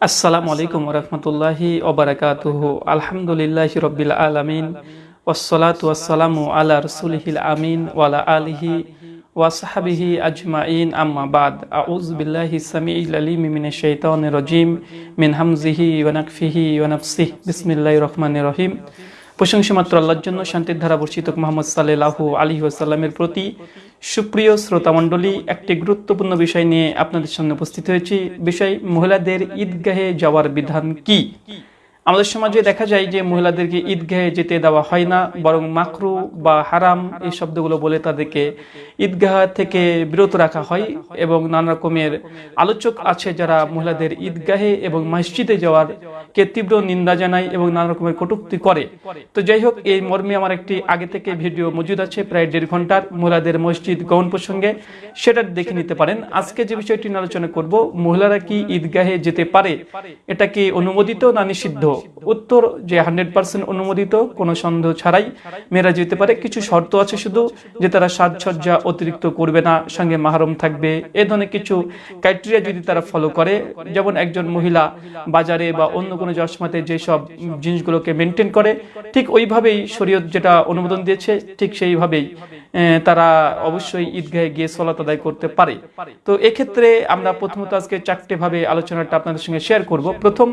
আসসালামু আলাইকুম রহমতুল্লাহি ওবরাকাতুহু আলহামদুলিল্লাহ রব্বিল আলামিন ওয়াসসালাতু ওয়াসসালামু আলা রাসূলিহিল আমিন ওয়ালা আলিহি ওয়াসহাবিহি আজমাইন আম্মা বাদ আউযু বিল্লাহি সামিউল আলিম মিনাশ শাইতানির রাজিম মিন হামজিহি ওয়া নাকফিহি ওয়া নাফসিহি বিসমিল্লাহির রহমানির রহিম প্রশংসা মাত্র আল্লাহর জন্য, শান্তির ধারা বর্ষিত মোহাম্মদ সাল্লাহ আলী আসাল্লামের প্রতি সুপ্রিয় শ্রোতামণ্ডলী, একটি গুরুত্বপূর্ণ বিষয় নিয়ে আপনাদের সামনে উপস্থিত হয়েছি। বিষয়, মহিলাদের ঈদগাহে যাওয়ার বিধান কি? আমাদের সমাজে দেখা যায় যে মহিলাদেরকে ঈদগাহে যেতে দেওয়া হয় না, বরং মাকরু বা হারাম এই শব্দগুলো বলে তাদেরকে ঈদগাহ থেকে বিরত রাখা হয় এবং নানা রকমের আলোচক আছে যারা মহিলাদের ঈদগাহে এবং মসজিদে যাওয়ার কে তীব্র নিন্দা জানায় এবং নানা রকমের কটুক্তি করে। তো যাই হোক, এই মর্মে আমার একটি আগে থেকে ভিডিও মজুদ আছে, প্রায় দেড় ঘণ্টার। মহিলাদের মসজিদ গমন প্রসঙ্গে সেটা দেখে নিতে পারেন। আজকে যে বিষয়টি আলোচনা করব, মহিলারা কি ঈদগাহে যেতে পারে, এটা কি অনুমোদিত না নিষিদ্ধ? hecho উত্তর যে হান্ড্রেড পার্সেন্ট অনুমোদিত, কোনো সন্দেহ ছাড়াই মেয়েরা যেতে পারে। কিছু শর্ত আছে শুধু যে তারা সাজসজ্জা অতিরিক্ত করবে না, সঙ্গে মাহরম থাকবে। এ ধরনের কিছু ক্রাইটেরিয়া যদি তারা ফলো করে, যেমন একজন মহিলা বাজারে বা অন্য কোনো জশমাতে যেসব জিনিসগুলোকে মেনটেন করে, ঠিক ওইভাবেই শরীয়ত যেটা অনুমোদন দিয়েছে, ঠিক সেইভাবেই তারা অবশ্যই ঈদগাহে গিয়ে সলাত আদায় করতে পারে। তো এক্ষেত্রে আমরা প্রথমত আজকে চারটে ভাবে আলোচনাটা আপনাদের সঙ্গে শেয়ার করব। প্রথম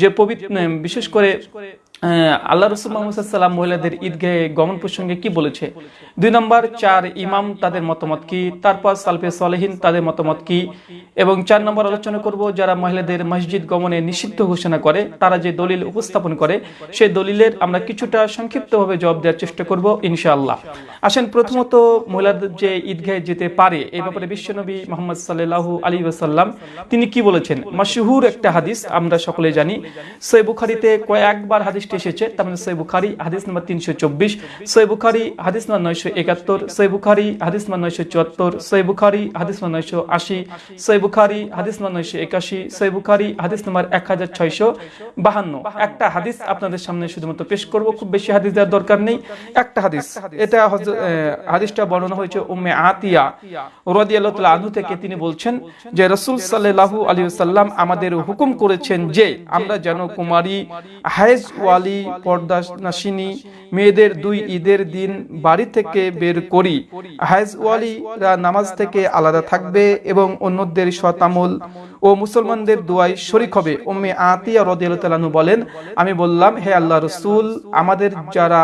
যে পবিত্র বিশেষ করে করে আল্লাহ রসুল মোহাম্মদ মহিলাদের ঈদগাহে গমন প্রসঙ্গে কি বলেছে? দুই নম্বর, চার ইমাম তাদের মতামত কি? তারপর সালফে সালেহিন তাদের মতামত কি? এবং চার নম্বর আলোচনা করব, যারা মহিলাদের মসজিদ গমনে নিষিদ্ধ ঘোষণা করে, তারা যে দলিল উপস্থাপন করে, সেই দলিলের আমরা কিছুটা সংক্ষিপ্তভাবে জবাব দেওয়ার চেষ্টা করব, ইনশাআল্লাহ। আসেন, প্রথমত মহিলাদের যে ঈদগাহে যেতে পারে এই ব্যাপারে বিশ্বনবী মোহাম্মদ সাল্লাহু আলী ওসাল্লাম তিনি কি বলেছেন? মাসহুর একটা হাদিস, আমরা সকলে জানি। সৈ বুখারিতে কয়েকবার হাদিস এসেছে, তার মানে বুখারি, হাদিস তিনশো চব্বিশ বুখারি, হাদিস নয়শো একাত্তর বুখারি, হাদিস নয়শো চুয়াত্তর বুখারি, হাদিস নয়শো আশি বুখারি, হাদিস নয়শো একাশি বুখারি, হাদিস এক হাজার ছয়শো বাহান্ন। একটা হাদিস আপনাদের সামনে শুধুমাত্র পেশ করব, খুব বেশি হাদিস দেওয়ার দরকার নেই। একটা হাদিস, এটা হাদিসটা বর্ণনা হয়েছে উম্মে আতিয়া রদিয়াল্লাহ আনহু থেকে তিনি বলছেন যে রসুল সাল্লাহু আলী সাল্লাম আমাদের হুকুম করেছেন যে আমরা যেন কুমারী হায়েজ ওয়ালি পর্দা নাসিনী, মেয়েদের দুই ঈদের দিন বাড়ি থেকে বের করি। হায়েজ ওয়ালিরা নামাজ থেকে আলাদা থাকবে এবং অন্যদের শতামল ও মুসলমানদের দোয়াই শরিক হবে। ওম্মে আতিয়া রদিয়ালু বলেন, আমি বললাম, হে আল্লাহ রসুল, আমাদের যারা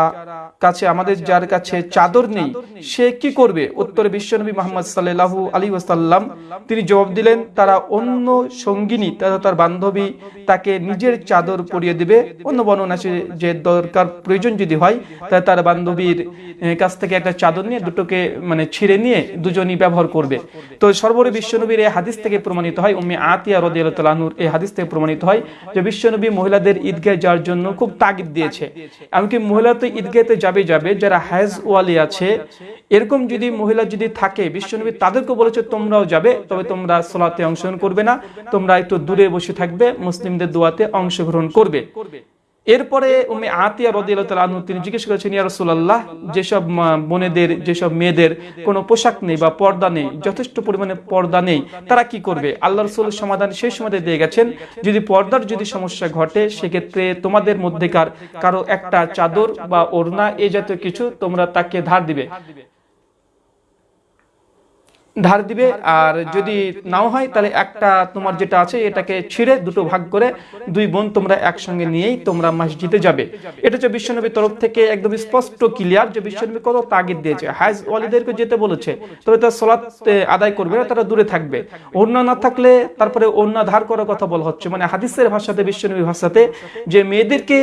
কাছে, আমাদের যার কাছে চাদর নেই, সে কি করবে? উত্তরে বিশ্বনবী মোহাম্মদ সাল্লাহু আলী ওসাল্লাম তিনি জবাব দিলেন, তারা অন্য সঙ্গিনী, তারা তার বান্ধবী, তাকে নিজের চাদর পরিয়ে দিবে। অন্য বর্ণনা আছে যে দরকার প্রয়োজন যদি হয় তাহলে তার বান্ধবীর কাছ থেকে একটা চাদর নিয়ে দুটোকে মানে ছিঁড়ে নিয়ে দুজনই ব্যবহার করবে। তো সর্বোপরি বিশ্বনবীর এই হাদিস থেকে প্রমাণিত হয়, উম্মে আতিয়া রদিয়ালুর এই হাদিস থেকে প্রমাণিত হয় যে বিশ্বনবী মহিলাদের ঈদগাহে যাওয়ার জন্য খুব তাগিদ দিয়েছে। এমনকি মহিলা তো ঈদগাহেতে যাবে যাবে, যারা হাজ ওয়ালি আছে, এরকম যদি মহিলা যদি থাকে, বিশ্বনবী তাদেরকে বলেছে, তোমরাও যাবে, তবে তোমরা সোলাতে অংশগ্রহণ করবে না, তোমরা একটু দূরে বসে থাকবে, মুসলিমদের দোয়াতে অংশগ্রহণ করবে। এরপরে উম্মে আতিয়া রদিয়ালু তিনি জিজ্ঞেস করেছেন, ইয়া রাসূলুল্লাহ, যেসব বোনেদের, যেসব মেয়েদের কোনো পোশাক নেই বা পর্দা নেই, যথেষ্ট পরিমাণে পর্দা নেই, তারা কি করবে? আল্লাহ রসুল সমাধান সেই সময় দিয়ে গেছেন, যদি পর্দার যদি সমস্যা ঘটে, সেক্ষেত্রে তোমাদের মধ্যেকার কারও একটা চাদর বা ওড়না এই জাতীয় কিছু তোমরা তাকে ধার দিবে। ধার দিবে আর যদি নাও হয় তাহলে একটা তোমার যেটা আছে এটাকে ছিঁড়ে দুটো ভাগ করে দুই বোন তোমরা একসঙ্গে নিয়েই তোমরা মসজিদে যাবে। এটা হচ্ছে বিশ্বনবীর তরফ থেকে একদম স্পষ্ট ক্লিয়ার যে বিশ্বনবী কত তাগিদ দিয়েছে। হাজ ওয়ালিদেরকে যেতে বলেছে তবে তার সলাৎ আদায় করবে না তারা দূরে থাকবে। অন্য না থাকলে তারপরে অন্য ধার করার কথা বলা হচ্ছে। মানে হাদিসের ভাষাতে বিশ্বনবী ভাষাতে যে মেয়েদেরকে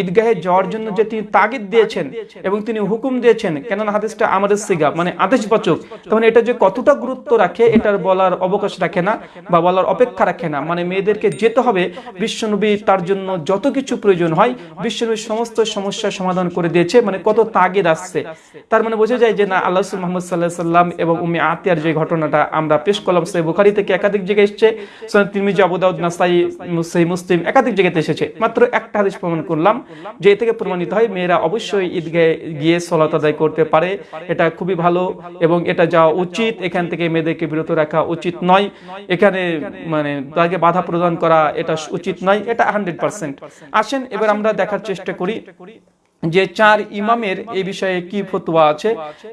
ঈদগাহে যাওয়ার জন্য যে তিনি তাগিদ দিয়েছেন এবং তিনি হুকুম দিয়েছেন কেননা হাদিসটা আমাদের সিগা মানে আদেশবাচক তখন এটা যে কতটা গুরুত্ব রাখে, এটার বলার অবকাশ রাখে না বা বলার অপেক্ষা রাখে না। মানে মেয়েদেরকে যেতে হবে, বিশ্বনবী তার জন্য যত কিছু প্রয়োজন হয়, বিশ্বনবী সমস্ত সমস্যার সমাধান করে দিয়েছে মানে কত তাগিদ আসছে। তার মানে বোঝা যায় যে না, আল্লাহ মোহাম্মদ সাল্লাহ সাল্লাম এবং উমি আতিয়ার যে ঘটনাটা আমরা পেশ করলাম, সেই বুখারি থেকে একাধিক জায়গায় এসছে তিরমিজি আবুদাউদ নাসাই মুসাই মুসলিম একাধিক জায়গাতে এসেছে। মাত্র একটা হাদিস প্রমাণ করলাম, যে এ থেকে প্রমাণিত হয় মেয়েরা অবশ্যই ঈদগাহে গিয়ে সলাত আদায় করতে পারে, এটা খুবই ভালো এবং এটা যাওয়া উচিত। এখানে থেকে মেয়েদেরকে বিরত রাখা উচিত নয়। এখানে মানে তাকে বাধা প্রদান করা এটা উচিত নয়। এটা হান্ড্রেড পার্সেন্ট আসেন, এবার আমরা দেখার চেষ্টা করি। যে চার ইমামের এই বিষয়ে কি ফতোয়া আছে?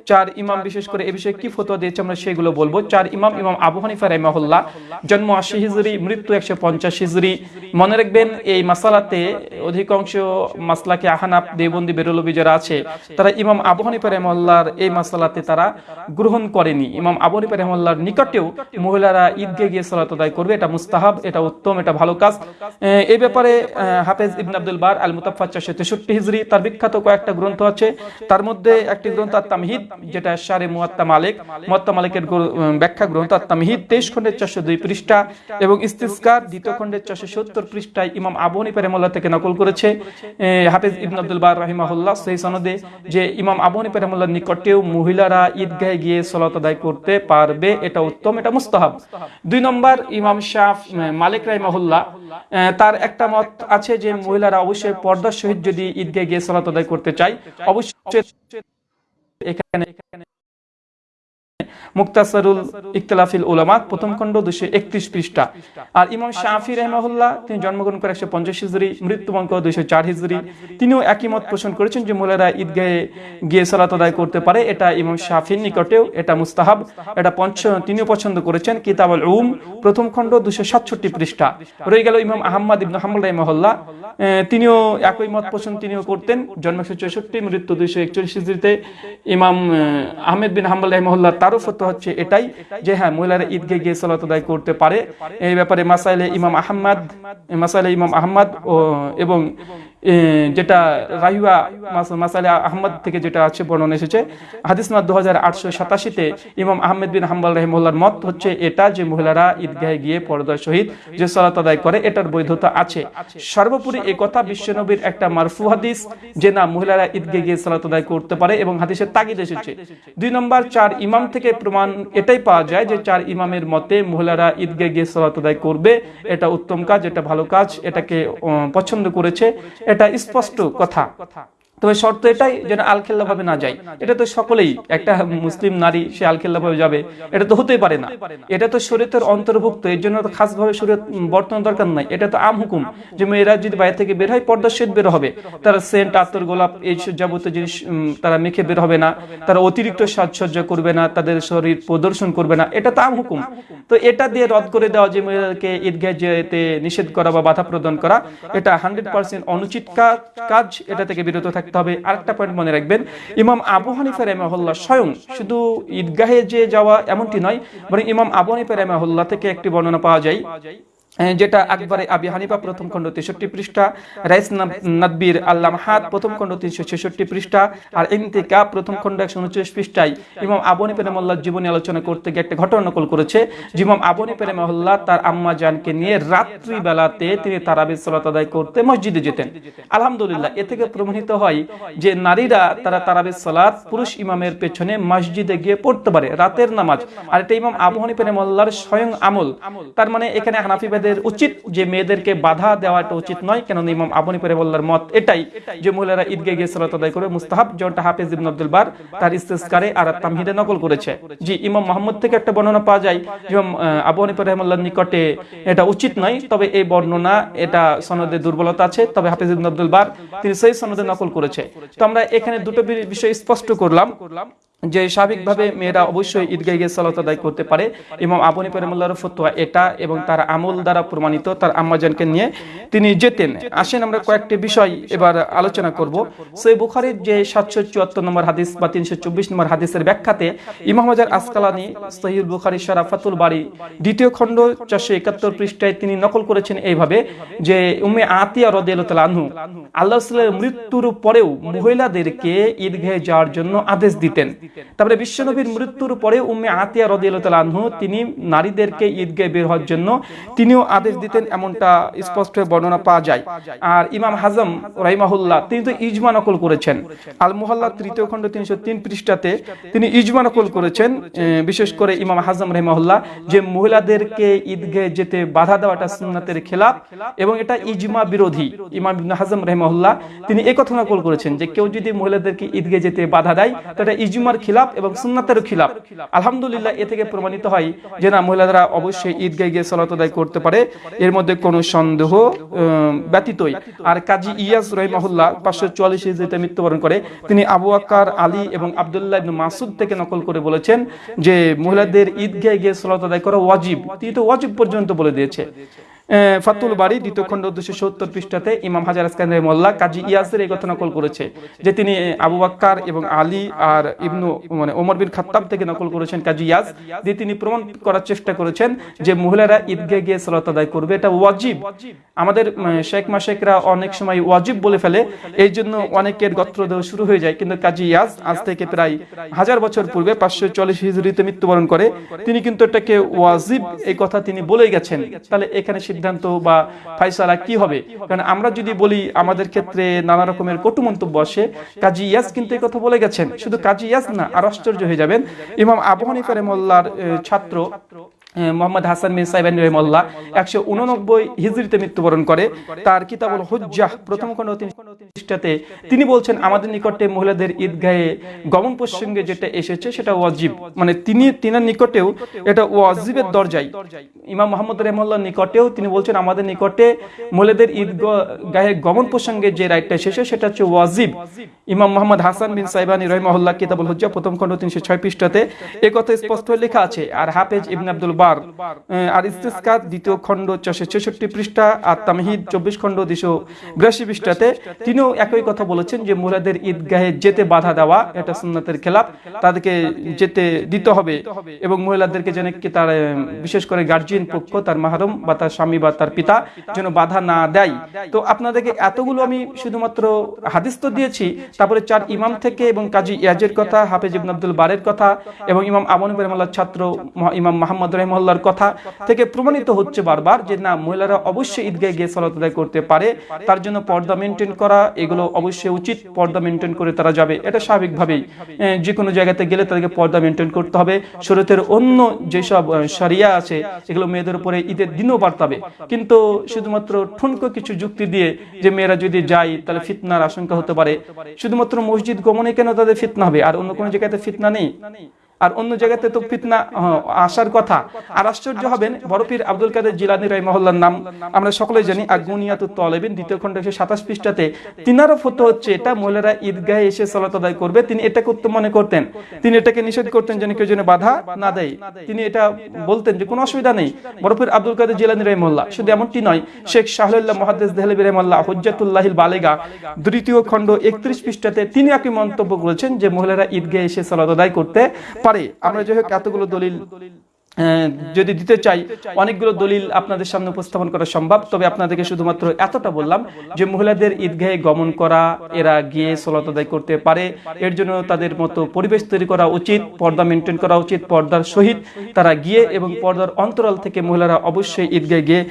চার ইমাম বিশেষ করে এই বিষয়ে কি ফতোয়া দিয়েছে আমরা সেগুলো বলব। চার ইমাম ইমাম আবু হানিফা রহমাহুল্লাহ, জন্ম আশি হিজরি, মৃত্যু একশো পঞ্চাশ হিজরি। মনে রাখবেন, এই মাসালাতে অধিকাংশ মাসলাকে আহানাপ দেবন্দি বেরলবি যারা আছে, তারা ইমাম আবু হানিফা রহমাল্লাহর এই মাসালাতে তারা গ্রহণ করেনি। ইমাম আবু হানিফা রহমাল্লাহর নিকটেও মহিলারা ঈদগে গিয়ে সালাত আদায় করবে। এটা মুস্তাহাব, এটা উত্তম, এটা ভালো কাজ। এই ব্যাপারে হাফেজ ইবন আব্দুল বার আল মুতাফা চারশো তেষট্টি হিজরি, তার বিখ্যাত কয়েকটা গ্রন্থ আছে। তার মধ্যে একটি গ্রন্থ আর যেটা শারে মুয়াত্তা মালিক। মুয়াত্তা মালিকের ব্যাখ্যা গ্রন্থ আর তেইশ খন্ডের চারশো দুই পৃষ্ঠা এবং ইস্তিস্কার দ্বিতীয় খন্ডের চারশো সত্তর পৃষ্ঠায় ইমাম আবু হানিফা থেকে নকল করেছে। হাফেজ ইবন আব্দুল বার রাহিমাহুল্লাহ সেই সনদে যে ইমাম আবু হানিফা নিকটেও মহিলারা ঈদগাহে গিয়ে সলাত আদায় করতে পারবে, এটা উত্তম, এটা মুস্তাহাব। দুই নম্বর ইমাম শাহ মালিক রাহিমাহুল্লাহ তার একটা মত আছে যে মহিলারা অবশ্যই পর্দার সহিত যদি ঈদগাহ গিয়ে সালাত আদায় করতে চায়, অবশ্যই এখানে এখানে মুক্তাসারুল ইখতিলাফিল উলামা প্রথম খণ্ড দুশো একত্রিশ পৃষ্ঠা। আর ইমাম শাফি রহমাহুল্লাহ তিনি জন্মগ্রহণ করে একশো পঞ্চাশ হিজরি মৃত্যুবঙ্ক দুইশো চার হিজরি। তিনিও একই মত পোষণ করেছেন যে মহিলারা ঈদগাহে গিয়ে সালাত আদায় করতে পারে এটা ইমাম শাফির নিকটেও এটা মুস্তাহাব। এটা পঞ্চ তিনিও পছন্দ করেছেন কিতাব আল উম প্রথম খণ্ড দুশো সাতষট্টি পৃষ্ঠা। রয়ে গেল ইমাম আহম্মদ ইবন হাম্বুল রহমাহুল্লাহ। তিনিও একই মত পোষণ তিনিও করতেন। জন্ম একশো চৌষট্টি মৃত্যু দুইশো একচল্লিশ হিজড়িতে ইমাম আহ, আহমেদ বিন হাম্বল রহমল্লাহ তারও ফতো হচ্ছে এটাই যে হ্যাঁ মহিলারা ঈদকে গিয়ে সালাত আদায় করতে পারে। এই ব্যাপারে মাসাইলে ইমাম আহম্মদ মাসাইলে ইমাম আহম্মদ এবং যেটা রাহিয়া মাস- মাসাইলে আহমদ থেকে যেটা আছে, বর্ণনা এসেছে। হাদিস মাদ দু হাজার আটশো সাতাশিতে ইমাম আহমেদ বিন হাম্বল রহমুল্লার মত হচ্ছে এটা যে মহিলারা ঈদগাহে গিয়ে পর্দার সহিত যে সালাত আদায় করে, এটার বৈধতা আছে। সর্বোপরি এই কথা বিশ্বনবীর একটা মারফু হাদিস, যে না মহিলারা ঈদগে গিয়ে সালাত আদায় করতে পারে এবং হাদিসের তাগিদ এসেছে। দুই নম্বর, চার ইমাম থেকে প্রমাণ এটাই পাওয়া যায় যে চার ইমামের মতে মহিলারা ঈদগে গিয়ে সালাত আদায় করবে, এটা উত্তম কাজ, এটা ভালো কাজ, এটাকে পছন্দ করেছে। এটা স্পষ্ট কথা। তবে শর্ত এটাই যেন আলখেল্লা ভাবে না যায়। এটা তো সকলেই, একটা মুসলিম নারী, সে আলখেল্লা ভাবে যাবে। এটা তো হতেই পারে না। এটা তো শরীয়তের অন্তর্ভুক্ত, এর জন্য তো খাস ভাবে শরীয়ত বর্তমান দরকার নাই। এটা তো আম হুকুম যে মেয়েরা যদি বাইরে থেকে বের হয় পর্দা শেদ বের হবে। তারা সেন্ট আতর গোলাপ এই যাবতীয় জিনিস তারা মেখে বের হবে না। তারা অতিরিক্ত সাজসজ্জা করবে না, তাদের শরীর প্রদর্শন করবে না। এটা তো আম হুকুম। তো এটা দিয়ে রদ করে দেওয়া যে মেয়েদেরকে ঈদগাহ যেতে নিষেধ করা বা বাধা প্রদান করা, এটা হান্ড্রেড পার্সেন্ট অনুচিত কাজ। এটা থেকে বিরত থাকতে হবে আরেকটা পয়েন্ট মনে রাখবেন, ইমাম আবু হানিফা রেমাহুল্লাহ স্বয়ং শুধু ঈদগাহে যে যাওয়া এমনটি নয়, বরং ইমাম আবু হানিফা রেমাহুল্লাহ থেকে একটি বর্ণনা পাওয়া যায়। যেটা আকবরে আবি হানিফা প্রথম খণ্ড তেষট্টি পৃষ্ঠা, রাইস নাদবির আল্লাম হাত প্রথম খণ্ড তিনশো ছেষট্টি পৃষ্ঠা, আর ইন্তিকা প্রথম খণ্ড একশো উনচল্লিশ পৃষ্ঠায় ইমাম আবনী পেরেমল্লার জীবনী আলোচনা করতে গিয়ে একটা ঘটনা নকল করেছে যেমন আবনী পেরেমহল্লা তার আম্মা জানকে নিয়ে রাত্রি বেলাতে তিনি তারাবির সালাত আদায় করতে মসজিদে যেতেন। আলহামদুলিল্লাহ, এ থেকে প্রমাণিত হয় যে নারীরা তারা তারাবির সালাত পুরুষ ইমামের পেছনে মসজিদে গিয়ে পড়তে পারে রাতের নামাজ। আর এটা ইমাম আবু হানিফা পেরেমল্লার স্বয়ং আমল। তার মানে এখানে হানাফিবাদের উচিত যে মেয়েদেরকে বাধা দেওয়াটা উচিত নয় কেন ইমাম আবু হানিফা পেরেমল্লার মত এটাই যে মহিলারা ঈদগে গিয়ে সালাত আদায় করে, মুস্তাহাব যেমনটা হাফিজ ইবন আব্দুল বার তার ইস্তেসকারে আর তামহিদে নকল করেছে। জি, ইমাম মোহাম্মদ থেকে একটা বর্ণনা পাওয়া যায়, ইমাম আবু হানিফা রহমাল্লাহর নিকটে এটা উচিত নয়, তবে এই বর্ণনা, এটা সনদে দুর্বলতা আছে, তবে হাফিজ ইবন আব্দুল বার তিনি সেই সনদে নকল করেছে। তো আমরা এখানে দুটো বিষয় স্পষ্ট করলাম। যে স্বাভাবিকভাবে মেয়েরা অবশ্যই ঈদগাহ গিয়ে সালাত আদায় করতে পারে। ইমাম আবু হানিফা রহমাল্লাহর ফতোয়া এটা এবং তার আমল দ্বারা প্রমাণিত তার আম্মাজানকে নিয়ে তিনি যেতেন। আসেন আমরা কয়েকটি বিষয় এবার আলোচনা করব। সেই বুখারীর যে সাতশো চুয়াত্তর নম্বর হাদিস বা তিনশো চব্বিশ নম্বর হাদিসের ব্যাখ্যাতে ইমাম হাজার আসকালানি সহিউল বুখারি শারাফাতুল বাড়ি দ্বিতীয় খণ্ড চারশো একাত্তর পৃষ্ঠায় তিনি নকল করেছেন এইভাবে যে উমে আতিয়া রদিয়াল আনহু আল্লাহ মৃত্যুর পরেও মহিলাদেরকে ঈদগাহে যাওয়ার জন্য আদেশ দিতেন। তারপরে বিশ্বনবীর মৃত্যুর পরে উম্মে আতিয়া রদিয়াল আনহু, তিনি নারীদেরকে ঈদগাহে বের হওয়ার জন্য তিনিও আদেশ দিতেন এমনটা স্পষ্ট বর্ণনা পাওয়া যায়। আর ইমাম হাজম রাইমাহুল্লাহ তিনি তো ইজমা নকল করেছেন। আল মুহাল্লা তৃতীয় খণ্ড তিনশো তিন পৃষ্ঠাতে তিনি ইজমা নকল করেছেন বিশেষ করে ইমাম হাজম রহমাহুল্লাহ, যে মহিলাদেরকে ঈদগাহে যেতে বাধা দেওয়াটা সুন্নাতের খেলাফ এবং এটা ইজমা বিরোধী। ইমাম হাজম রহমাহুল্লাহ, তিনি এই কথা নকল করেছেন যে কেউ যদি মহিলাদেরকে ঈদগাহে যেতে বাধা দেয় তো এটা ইজমার খিলাফ এবং সুন্নাতের খিলাফ। আলহামদুলিল্লাহ, এ থেকে প্রমাণিত হয় যে না, মহিলারা অবশ্যই ঈদগায় গিয়ে সলাত আদায় করতে পারে। এর মধ্যে কোনো সন্দেহ ব্যতীতই। আর কাজী ইয়াস রহিমাহুল্লাহ পাঁচশো চুয়াল্লিশ হিজরিতে মৃত্যুবরণ করে। তিনি আবু আকার আলী এবং আবদুল্লাহ ইবনে মাসুদ থেকে নকল করে বলেছেন যে, মহিলাদের ঈদ ঈদগায় গিয়ে সলাত আদায় করা ওয়াজিব। তিনি তো ওয়াজিব পর্যন্ত বলে দিয়েছে। ফাতুল বাড়ি দ্বিতীয় খণ্ড দুশো সত্তর পৃষ্ঠাতে ইমাম হাজার আসকান মোল্লা কাজী ইয়াসের এই কথা নকল করেছে, যে তিনি আবু বাক্কার এবং আলী আর ইবনু মানে ওমর বিন খাত্তাব থেকে নকল করেছেন কাজী ইয়াস, দিয়ে তিনি প্রমাণ করার চেষ্টা করেছেন যে মহিলারা ঈদগাহ গিয়ে সালাত আদায় করবে। এটা ওয়াজিব। আমাদের শেখ মাশেকরা অনেক সময় ওয়াজিব বলে ফেলে, এই জন্য অনেকের গত্রদেহ শুরু হয়ে যায়। কিন্তু কাজী ইয়াস আজ থেকে প্রায় হাজার বছর পূর্বে পাঁচশো চল্লিশ হিজড়িতে মৃত্যুবরণ করে। তিনি কিন্তু এটাকে ওয়াজিব এই কথা তিনি বলেই গেছেন। তাহলে এখানে সিদ্ধান্ত বা ফাইসালা কি হবে? কারণ আমরা যদি বলি আমাদের ক্ষেত্রে নানা রকমের কটু মন্তব্য আসে। কাজী ইয়াস কিন্তু কথা বলে গেছেন। শুধু কাজী ইয়াস না আর আশ্চর্য হয়ে যাবেন। ইমাম আবু হানিফা ছাত্র মোহাম্মদ হাসান বিন সাইবান রহমল্লাহ একশো উননব্বই হিজড়িতে মৃত্যুবরণ করে। তার কিতাবুল হুজ্জাহ প্রথম খণ্ড তিন পৃষ্ঠাতে তিনি বলছেন, আমাদের নিকটে মহিলাদের ঈদগাহে গমন প্রসঙ্গে যেটা এসেছে সেটা ওয়াজিব। মানে তিনি, তিনার নিকটেও এটা ওয়াজিবের দরজায়। ইমাম মোহাম্মদ রহমল্লার নিকটেও তিনি বলছেন, আমাদের নিকটে মহিলাদের ঈদগাহে গমন প্রসঙ্গে যে রাইটটা এসেছে সেটা হচ্ছে ওয়াজিব। ইমাম মোহাম্মদ হাসান বিন সাইবানী রহমাহুল্লাহ কিতাবুল হুজ্জা প্রথম খণ্ড তিনশো ছয় পৃষ্ঠাতে এ কথা স্পষ্ট লেখা আছে, আর হাফেজ ইবনে আব্দুল বার আর ইস্তিসকাত দ্বিতীয় খণ্ড চারশো ছেষট্টি পৃষ্ঠা আর তামহিদ চব্বিশ খণ্ড দুশো বিরাশি পৃষ্ঠাতে তিনিও একই কথা বলেছেন যে মহিলাদের ঈদগাহে যেতে বাধা দেওয়া এটা সুন্নাতের খেলাফ, তাদেরকে যেতে দিতে হবে এবং মহিলাদেরকে যেন কি তার বিশেষ করে গার্জিয়ান পক্ষ, তার মাহরম বা তার স্বামী বা তার পিতা যেন বাধা না দেয়। তো আপনাদেরকে এতগুলো আমি শুধুমাত্র হাদিস তো দিয়েছি, তারপরে চার ইমাম থেকে এবং কাজী ইয়াজের কথা, হাফেজ ইবন আব্দুল বারের কথা এবং ইমাম আমন ছাত্র ইমাম মাহমদ রহমাল্লার কথা থেকে প্রমাণিত হচ্ছে বারবার যে না, মহিলারা অবশ্যই ঈদগাহে গিয়ে সালাত আদায় করতে পারে। তার জন্য পর্দা মেনটেন করা, এগুলো অবশ্যই উচিত। পর্দা মেনটেন করে তারা যাবে। এটা স্বাভাবিকভাবেই। যে কোনো জায়গাতে গেলে তাদেরকে পর্দা মেনটেন করতে হবে। শরীয়তের অন্য যেসব শরিয়া আছে, এগুলো মেয়েদের উপরে ঈদের দিনও বার্তাবে কিন্তু শুধুমাত্র ঠুনকো কিছু যুক্তি দিয়ে যে মেয়েরা যদি যায়, তাহলে ফিতনার আশঙ্কা হতে পারে। শুধুমাত্র মসজিদ গমনে কেন তাদের ফিতনা হবে? আর অন্য কোনো জায়গাতে ফিতনা নেই? আর অন্য জায়গাতে তো ফিতনা আসার কথা। আর আশ্চর্য হবেন বড়পীর আব্দুল কাদের জিলানি রাই মহল্লার নাম আমরা সকলে জানি আগুনিয়াতুত তলেবিন, দ্বিতীয় খণ্ড একশো সাতাশ পৃষ্ঠাতে। তিনারও ফতো হচ্ছে এটা মহিলারা ঈদগাহে এসে সালাত আদায় করবে। তিনি এটাকে উত্তম মনে করতেন। তিনি এটাকে নিষেধ করতেন যেন কেউ যেন বাধা না দেয়। তিনি এটা বলতেন যে কোনো অসুবিধা নেই। বরফির আব্দুল কাদের জিলানি রহমল্লা শুধু এমনটি নয়, শেখ শাহরুল্লাহ মহাদ্দেস দেহলবি রহমল্লা হজ্জাতুল্লাহিল বালেগা, দ্বিতীয় খণ্ড একত্রিশ পৃষ্ঠাতে তিনি একই মন্তব্য করেছেন যে মহিলারা ঈদগাহে এসে সালাত আদায় করতে পারে। আমরা যাই হোক এতগুলো দলিল যদি দিতে চাই, অনেকগুলো দলিল আপনাদের সামনে উপস্থাপন করা সম্ভব। তবে আপনাদেরকে শুধুমাত্র এতটা বললাম যে, মহিলাদের ঈদগাহে গমন করা, এরা গিয়ে সলাত আদায় করতে পারে। এর জন্য তাদের মতো পরিবেশ তৈরি করা উচিত, পর্দা মেনটেন করা উচিত, পর্দার সহিত তারা গিয়ে এবং পর্দার অন্তরাল থেকে মহিলারা অবশ্যই ঈদগাহে গিয়ে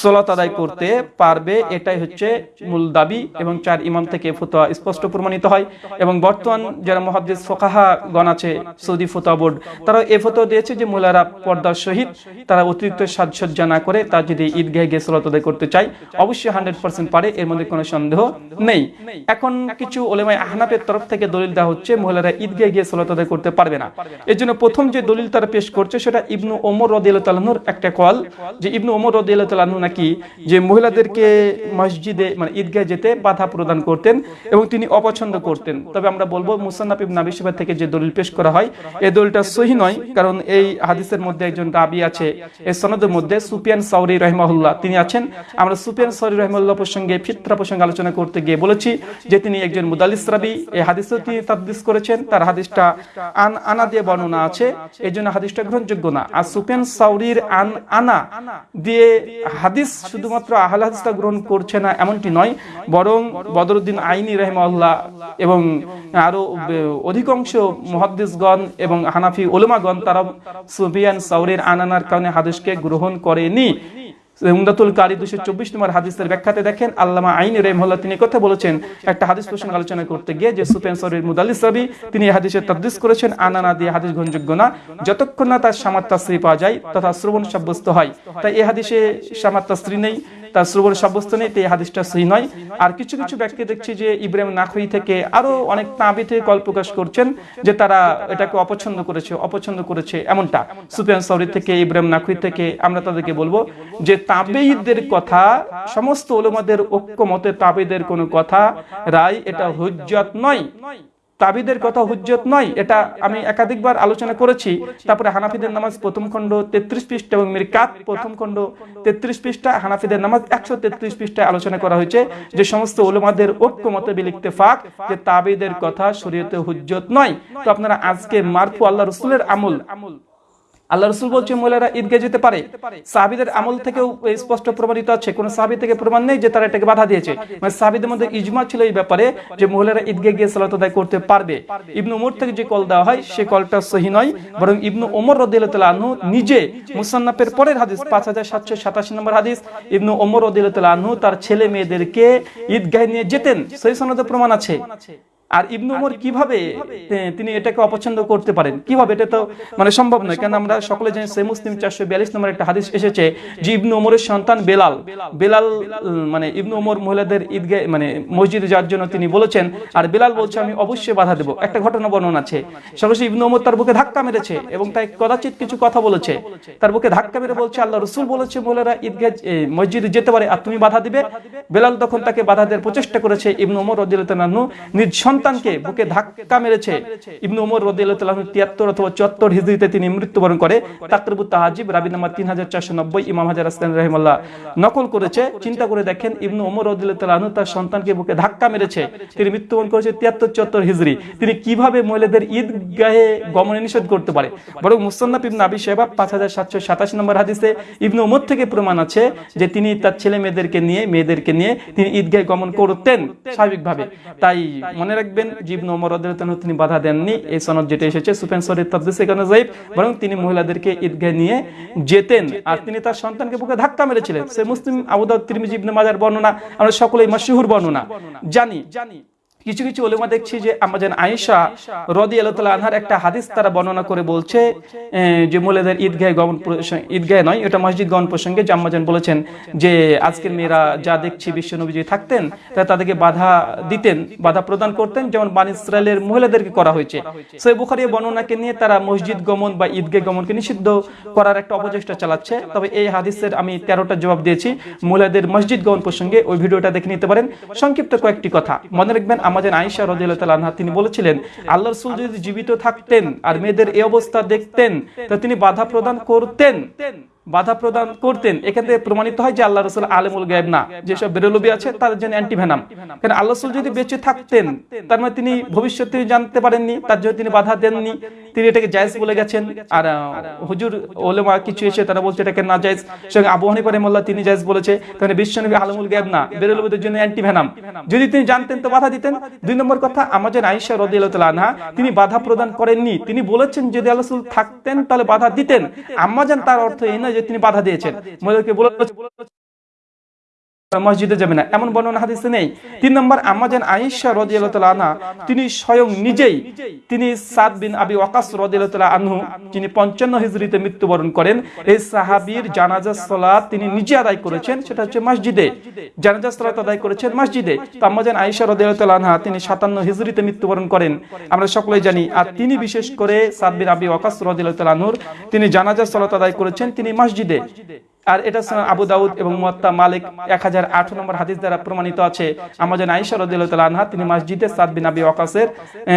সলাত আদায় করতে পারবে। এটাই হচ্ছে মূল দাবি এবং চার ইমাম থেকে ফতোয়া স্পষ্ট প্রমাণিত হয়। এবং বর্তমান যারা মহাদ্দেস ফোকাহা গণ আছে, সৌদি ফতোয়া বোর্ড তারা এ ফতোয়া দিয়েছে যে, মহিলারা পর্দার সহিত তারা অতিরিক্ত সাজসজ্জা না করে তার যদি ঈদগাহে গিয়ে সালাত আদায় করতে চায়, অবশ্যই হান্ড্রেড পার্সেন্ট পারে, এর মধ্যে কোনো সন্দেহ নেই। এখন কিছু ওলেমাই আহনাফের তরফ থেকে দলিল দেওয়া হচ্ছে, মহিলারা ঈদগাহে গিয়ে সালাত আদায় করতে পারবে না। এর জন্য প্রথম যে দলিল তারা পেশ করছে, সেটা ইবনু ওমর রদিয়াল্লাহু তাআলার একটা কল যে ইবনু ওমর রদিয়াল্লাহু তাআলা নাকি যে মহিলাদেরকে মসজিদে মানে ঈদগাহে যেতে বাধা প্রদান করতেন এবং তিনি অপছন্দ করতেন। তবে আমরা বলব মুসান্নাফ ইবনে আবি শাইবা থেকে যে দলিল পেশ করা হয় এই দলিলটা সহি নয়, কারণ এই হাদিসের মধ্যে একজন রাবি আছে। এই সনদের মধ্যে সুপিয়ান সাউরি রহমাহুল্লাহ তিনি আছেন। আমরা সুপিয়ান সাউরি রহমাহুল্লাহ প্রসঙ্গে, ফিতরা প্রসঙ্গে আলোচনা করতে গিয়ে বলেছি যে তিনি একজন মুদালিস রাবি। এই হাদিসও তিনি তাদদিস করেছেন। তার হাদিসটা আন আনা দিয়ে বর্ণনা আছে। এই জন্য হাদিসটা গ্রহণযোগ্য না। আর সুপিয়ান সাউরির আন আনা দিয়ে হাদিস শুধুমাত্র আহল হাদিসটা গ্রহণ করছে না, এমনটি নয়। বরং বদরুদ্দিন আইনি রহমাল্লাহ এবং আরও অধিকাংশ মহাদ্দিসগণ এবং হানাফি ওলমাগণ তারা সুফিয়ান সাউরির আনানার কারণে হাদিসকে গ্রহণ করেনি। উমদাতুল কারি দুশো চব্বিশ নম্বর হাদিসের ব্যাখ্যাতে দেখেন, আল্লামা আইন রেমহল্লা তিনি কথা বলেছেন, একটা হাদিস আলোচনা করতে গিয়ে যে সরির মুদালিস রবি তিনি হাদিসের করেছেন, আনানা দিয়ে হাদিস গ্রহণযোগ্য না। যতক্ষণ না তার সামাত্তা স্ত্রী পাওয়া যায়, তথা শ্রবণ সাব্যস্ত হয়। তাই এ হাদিসে সামাত্তা স্ত্রী নেই। তার শ্রবণ সাব্যস্ত নেই এই হাদিসটা সহি নয়। আর কিছু কিছু ব্যক্তি দেখছি যে ইব্রাহিম নাখুই থেকে আরও অনেক তাবি থেকে কল প্রকাশ করছেন যে তারা এটাকে অপছন্দ করেছে অপছন্দ করেছে এমনটা। সুফিয়ান সৌরি থেকে, ইব্রাহিম নাখুই থেকে আমরা তাদেরকে বলব যে তাবেইদের কথা, সমস্ত ওলমাদের ঐক্যমতে তাবেদের কোনো কথা, রায় এটা হুজ্জত নয়। তাবিদের কথা হুজ্জত নয়, এটা আমি একাধিকবার আলোচনা করেছি। তারপরে হানাফিদের নামাজ প্রথম খণ্ড তেত্রিশ পৃষ্ঠা এবং মিরকাত প্রথম খণ্ড তেত্রিশ পৃষ্ঠা, হানাফিদের নামাজ একশো তেত্রিশ পৃষ্ঠায় আলোচনা করা হয়েছে। যে সমস্ত ওলমাদের ঐক্য মতে বিলিখতে ফাঁক যে তাবিদের কথা শরীয়তে হুজ্জত নয়। তো আপনারা আজকে মারফু আল্লাহ রসুলের আমল আমল আল্লাহ রসুল বলছে মহিলারা ঈদগে যেতে পারে। সাহাবিদের আমল থেকেও স্পষ্ট প্রমাণিত আছে। কোন সাহাবি থেকে প্রমাণ নেই যে তারা এটাকে বাধা দিয়েছে। মানে সাহাবিদের মধ্যে ইজমা ছিল এই ব্যাপারে যে মহিলারা ঈদগে গিয়ে সালাত আদায় করতে পারবে। ইবনু উমর থেকে যে কল দেওয়া হয়, সে কলটা সহি নয়, বরং ইবনু ওমর রদিল্লাহ আনহু নিজে মুসান্নাফের পরের হাদিস, পাঁচ হাজার সাতশো সাতাশি নম্বর হাদিস, ইবনু ওমর রদিল্লাহ আনহু তার ছেলে মেয়েদেরকে ঈদগাহে নিয়ে যেতেন। সেই সনদে প্রমাণ আছে। আর ইবনু উমর কীভাবে তিনি এটাকে অপছন্দ করতে পারেন? কীভাবে? এটা তো মানে সম্ভব নয় কেন আমরা সকলে জানি সে মুসলিম চারশো বিয়াল্লিশ নম্বর একটা হাদিস এসেছে যে ইবনু উমরের সন্তান বেলাল। বেলাল। মানে ইবনু উমর মহিলাদের ঈদগে মানে মসজিদে যাওয়ার জন্য তিনি বলেছেন আর বেলাল বলছে আমি অবশ্যই বাধা দেবো। একটা ঘটনা বর্ণনা আছে। সর্বশেষ ইবনু উমর তার বুকে ধাক্কা মেরেছে এবং তাই কদাচিৎ কিছু কথা বলেছে। তার বুকে ধাক্কা মেরে বলছে আল্লাহ রসুল বলেছে মহিলারা ঈদগে মসজিদে যেতে পারে আর তুমি বাধা দিবে। বেলাল তখন তাকে বাধা দেওয়ার প্রচেষ্টা করেছে ইবনু উমর রদিল্লাহ নিজ সন্তানকে বুকে ধাক্কা মেরেছে। ইবনু উমর রদিয়াল্লাহু তিয়াত্তর অথবা চুয়াত্তর হিজরিতে তিনি মৃত্যুবরণ করে। তাকরিবুত তাহাজিব রাবি নাম্বার তিন হাজার চারশো নব্বই ইমাম হাজার আসলাম রহিমাল্লাহ নকল করেছে। চিন্তা করে দেখেন ইবনু উমর রদিয়াল্লাহু তার সন্তানকে বুকে ধাক্কা মেরেছে। তিনি মৃত্যুবরণ করেছে তিয়াত্তর চুয়াত্তর হিজরি। তিনি কীভাবে মহিলাদের ঈদগাহে গমনে নিষেধ করতে পারে? বরং মুসন্নাফ ইবনু আবি সাহেবা পাঁচ হাজার সাতশো সাতাশি নম্বর হাদিসে ইবনু উমর থেকে প্রমাণ আছে যে তিনি তার ছেলে মেয়েদেরকে নিয়ে মেয়েদেরকে নিয়ে তিনি ঈদগাহে গমন করতেন স্বাভাবিকভাবে। তাই মনে রাখবেন জিবন ওমর রাদিয়াল্লাহু তিনি বাধা দেননি। এই সনদ যেটা এসেছে সুফেন সৌরির তাফসীর সেখানে যাইব, বরং তিনি মহিলাদেরকে ঈদগাহ নিয়ে যেতেন। আর তিনি তার সন্তানকে বুকে ধাক্কা মেরেছিলেন। সে মুসলিম আবু দাউদ, তিরমিজি, ইবনে মাজার বর্ণনা, আমরা সকলেই মাশহুর বর্ণনা। জানি জানি। কিছু কিছু ওলেমা দেখছি যে আমাদের আয়েশা রদি আল্লাহ আনহার একটা হাদিস তারা বর্ণনা করে বলছে যে মহিলাদের ঈদগাহে গমন ঈদগাহে নয়, এটা মসজিদ গমন প্রসঙ্গে জাম্মাজান বলেছেন যে আজকের মেয়েরা যা দেখছি বিশ্ব নবী থাকতেন তা তাদেরকে বাধা দিতেন, বাধা প্রদান করতেন, যেমন বান ইসরায়েলের মহিলাদেরকে করা হয়েছে। সেই বুখারি বর্ণনাকে নিয়ে তারা মসজিদ গমন বা ঈদগাহ গমনকে নিষিদ্ধ করার একটা অপচেষ্টা চালাচ্ছে। তবে এই হাদিসের আমি তেরোটা জবাব দিয়েছি। মহিলাদের মসজিদ গমন প্রসঙ্গে ওই ভিডিওটা দেখে নিতে পারেন। সংক্ষিপ্ত কয়েকটি কথা। মনে রাখবেন আমাদের আইসা রদিল্লাহ তিনি বলেছিলেন, আল্লাহ রসুল যদি জীবিত থাকতেন আর মেয়েদের এই অবস্থা দেখতেন, তা তিনি বাধা প্রদান করতেন। বাধা প্রদান করতেন। এখান থেকে প্রমাণিত হয় যে আল্লাহ রসুল আলমুল গায়েব না। যেসব বেরোলবি আছে, তাদের জন্য অ্যান্টিভেনাম কারণ আল্লাহ রসুল যদি বেঁচে থাকতেন, তার মানে তিনি ভবিষ্যৎ তিনি জানতে পারেননি, তার জন্য তিনি বাধা দেননি, তিনি এটাকে জায়েজ বলে গেছেন। আর হুজুর, ওলেমা কিছু এসে তারা বলছে এটাকে না জায়েজ। সঙ্গে আবু হানিফা রহমাল্লাহ তিনি জায়েজ বলেছে। তাহলে বিশ্বনবী আলমুল গায়েব না, বেরোলবিদের জন্য অ্যান্টিভেনাম যদি তিনি জানতেন তো বাধা দিতেন। দুই নম্বর কথা, আমাদের আইসা রদিয়াল্লাহ আনহা, তিনি বাধা প্রদান করেননি। তিনি বলেছেন যদি আল্লাহ রসুল থাকতেন, তাহলে বাধা দিতেন। আম্মাজান তার অর্থ এই নয় যে তিনি বাধা দিয়েছেন। মহিলাকে বলে মসজিদে যাবে না। এমন বর্ণনা হাদিসে নেই। তিন নম্বর, আমাজান আয়েশা আনহা, তিনি স্বয়ং নিজেই, তিনি সাদ বিন আবি ওয়াকাস রাদিয়াল্লাহু আনহু, যিনি 55 হিজরিতে মৃত্যুবরণ করেন, এই সাহাবীর জানাজা, সালাত তিনি নিজে আদায় করেছেন, সেটা হচ্ছে মসজিদে। জানাজা, সালাত আদায় করেছেন মসজিদে। তো আমাজান আয়েশা রাদিয়াল্লাহু আনহা, তিনি 57 হিজরিতে মৃত্যুবরণ করেন। আমরা সকলেই জানি, আর তিনি বিশেষ করে সাদ বিন আবি ওয়াকাস রাদিয়াল্লাহু আনহুর, তিনি জানাজা, সালাত আদায় করেছেন, তিনি মসজিদে। আর এটা আবু দাউদ এবং মুয়াত্তা মালিক এক হাজার আট নম্বর হাদিস দ্বারা প্রমাণিত আছে। আমাজন আইসা রদিল্লাহ আনহা তিনি মসজিদে সাদ বিন আবি ওয়াকাসের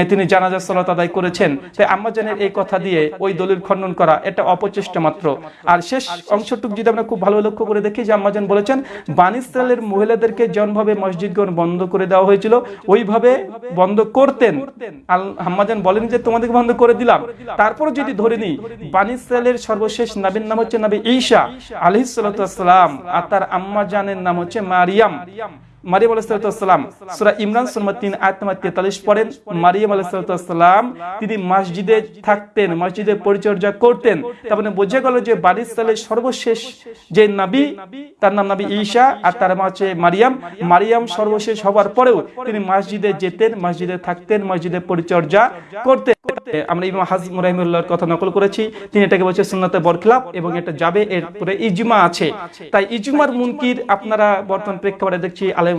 তিনি জানাজা সালাত আদায় করেছেন। তাই আম্মাজানের এই কথা দিয়ে ওই দলিল খণ্ডন করা এটা অপচেষ্টা মাত্র। আর শেষ অংশটুক যদি আমরা খুব ভালো লক্ষ্য করে দেখি যে আম্মাজান বলেছেন বানিস্তালের মহিলাদেরকে যেমনভাবে মসজিদগণ বন্ধ করে দেওয়া হয়েছিল ওইভাবে বন্ধ করতেন। আম্মাজান বলেন যে তোমাদেরকে বন্ধ করে দিলাম। তারপর যদি ধরে নিই বানিস্তালের সর্বশেষ নাবির নাম হচ্ছে নাবি ঈশা আলহিসাম আর তার আম্মা জানের নাম হচ্ছে মারিয়াম। মারিয়াম আলাইসালাম সুরা ইমরান তেতাল্লিশ পড়েন। মারিয়াম তিনি মসজিদে থাকতেন, মসজিদে পরিচর্যা করতেন। তার মানে বোঝা গেল যে বাড়ির সর্বশেষ যে নবী, তার নাম নবী ঈশা আর তার মা হচ্ছে মারিয়াম। মারিয়াম সর্বশেষ হওয়ার পরেও তিনি মসজিদে যেতেন, মসজিদে থাকতেন, মসজিদে পরিচর্যা করতেন। আমরা ইমাম কথা নকল করেছি। তিনি এটাকে বলছে সুন্নতে এবং এটা যাবে এরপরে ইজমা আছে। তাই ইজমার মুনকির আপনারা বর্তমান প্রেক্ষাপটে দেখছি আলেম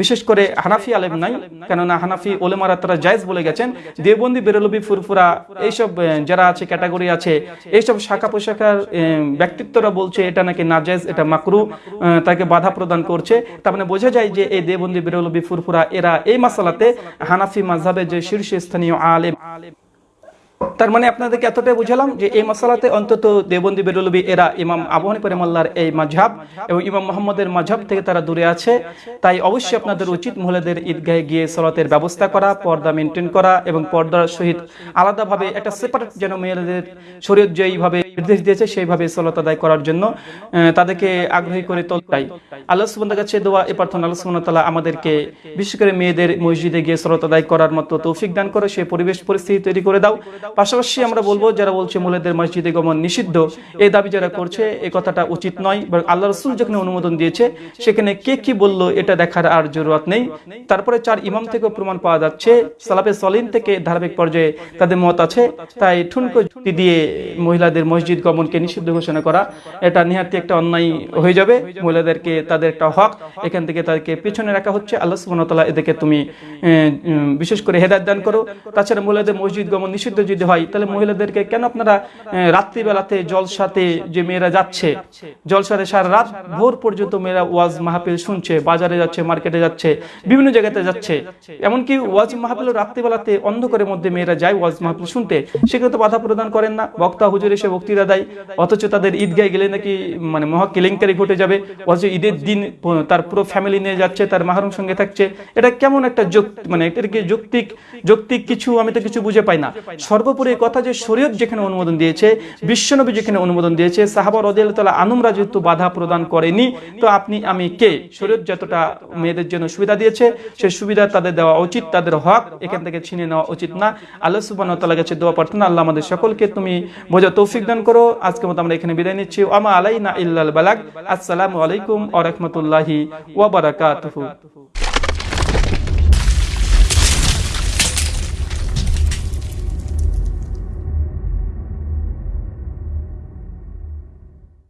বিশেষ করে হানাফি আলেম নাই কেননা হানাফি ওলেমারা তারা জায়েজ বলে গেছেন। দেবন্দি বেরলবি ফুরফুরা এইসব যারা আছে ক্যাটাগরি আছে এইসব শাখা পোশাখার আহ, ব্যক্তিত্বরা বলছে এটা নাকি নাজায়েজ এটা মাকরু তাকে বাধা প্রদান করছে। তার মানে বোঝা যায় যে এই দেবন্দি বেরলবি ফুরফুরা এরা এই মাসালাতে হানাফি মাঝহাবে যে শীর্ষস্থানীয় আলেম আলেম। তার মানে আপনাদেরকে এতটাই বুঝালাম যে এই মশালাতে অন্তত দেবন্দি বেরুলবি এরা ইমাম আবহানী পরিমাল্লার এই মাঝহাব এবং ইমাম মোহাম্মদের মাঝহাব থেকে তারা দূরে আছে। তাই অবশ্যই আপনাদের উচিত মহিলাদের ঈদগাহে গিয়ে সলাতের ব্যবস্থা করা, পর্দা মেনটেন করা এবং পর্দার সহিত আলাদাভাবে একটা সেপারেট যেন মেয়েদের শরীর যেইভাবে নির্দেশ দিয়েছে, সেইভাবে সলাত আদায় করার জন্য তাদেরকে আগ্রহী করে তোলটাই আল্লাহ সুবন্দার কাছে দোয়া এ প্রার্থনা আল্লাহ তাআলা আমাদেরকে বিশেষ করে মেয়েদের মসজিদে গিয়ে সলাত আদায় করার মতো তৌফিক দান করে সেই পরিবেশ পরিস্থিতি তৈরি করে দাও। পাশাপাশি আমরা বলব, যারা বলছে মহিলাদের মসজিদে গমন নিষিদ্ধ, এই দাবি যারা করছে, এই কথাটা উচিত নয়, বরং আল্লাহ রসুল যেখানে অনুমোদন দিয়েছে, সেখানে কে কি বলল, এটা দেখার আর জরুরত নেই। তারপরে চার ইমাম থেকেও প্রমাণ পাওয়া যাচ্ছে, সালাফে সলিন থেকে ধারাবাহিক পর্যায়ে তাদের মত আছে, তাই ঠুনকো যুক্তি দিয়ে মহিলাদের মসজিদ গমনকে নিষিদ্ধ ঘোষণা করা, এটা নিহাতি একটা অন্যায় হয়ে যাবে। মহিলাদেরকে তাদের একটা হক, এখান থেকে তাদেরকে পেছনে রাখা হচ্ছে। আল্লাহ সুবহানাহু এদেরকে তুমি বিশেষ করে হেদায়ত দান করো। তাছাড়া মহিলাদের মসজিদ গমন নিষিদ্ধ যদি হয়, তাহলে মহিলাদেরকে কেন আপনারা রাত্রিবেলাতে জলসাতে যে মেয়েরা যাচ্ছে, জলসাতে সারা রাত ভোর পর্যন্ত মেয়েরা ওয়াজ মাহফিল শুনছে, বাজারে যাচ্ছে, মার্কেটে যাচ্ছে, বিভিন্ন জায়গাতে যাচ্ছে। এমনকি ওয়াজ মাহফিল রাত্রিবেলাতে অন্ধকারের মধ্যে মেয়েরা যায় ওয়াজ মাহফিল শুনতে সেখানে তো বাধা প্রদান করেন না। বক্তা, হুজুর এসে বক্তৃতা দেয়, অথচ তাদের ঈদগায় গেলে নাকি মানে মহা কেলেঙ্কারি ঘটে যাবে। অথচ ঈদের দিন তার পুরো ফ্যামিলি নিয়ে যাচ্ছে, তার মাহরুম সঙ্গে থাকছে। এটা কেমন একটা মানে এটা কি যৌক্তিক যৌক্তিক কিছু আমি তো কিছু বুঝে পাই না। সর্বোপরি কথা যে শরীয়ত যেখানে অনুমোদন দিয়েছে, বিশ্বনবী যেখানে অনুমোদন দিয়েছে, সাহাবা রদিয়াল তালা আনুমরা যেহেতু বাধা প্রদান করেনি, তো আপনি, আমি কে? শরীয়ত যতটা মেয়েদের জন্য সুবিধা দিয়েছে, সেই সুবিধা তাদের দেওয়া উচিত, তাদের হক এখান থেকে ছিনে নেওয়া উচিত না। আল্লাহ সুবাহ তাল্লাহ কাছে দেওয়া প্রার্থনা, আল্লাহ আমাদের সকলকে তুমি বোঝা তৌফিক দান করো। আজকে মতো আমরা এখানে বিদায় নিচ্ছি। আমা আলাইনা ইল্লাল বালাগ। আসসালামু আলাইকুম ওয়া রাহমাতুল্লাহি ওয়া বারাকাতুহু।